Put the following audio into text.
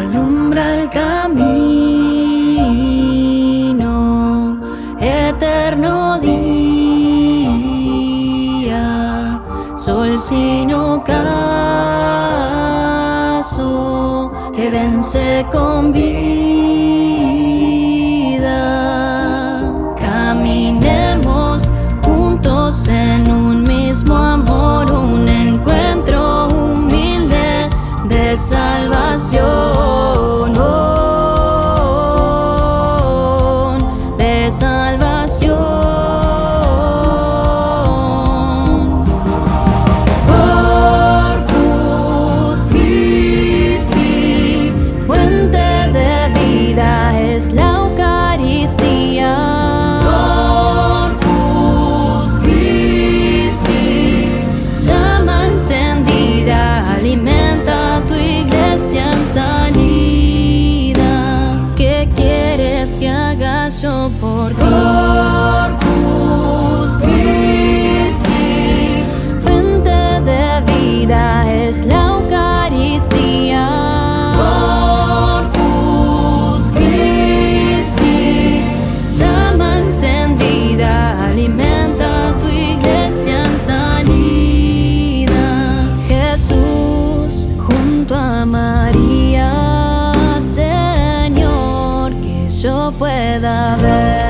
alumbra el camino, eterno día, sol sin ocaso, que vence con vida. salvación. Corti, fuente de vida es la Eucaristía, por Cristi, llama encendida, alimenta tu iglesia sanida, Jesús, junto a María Señor, que yo pueda ver.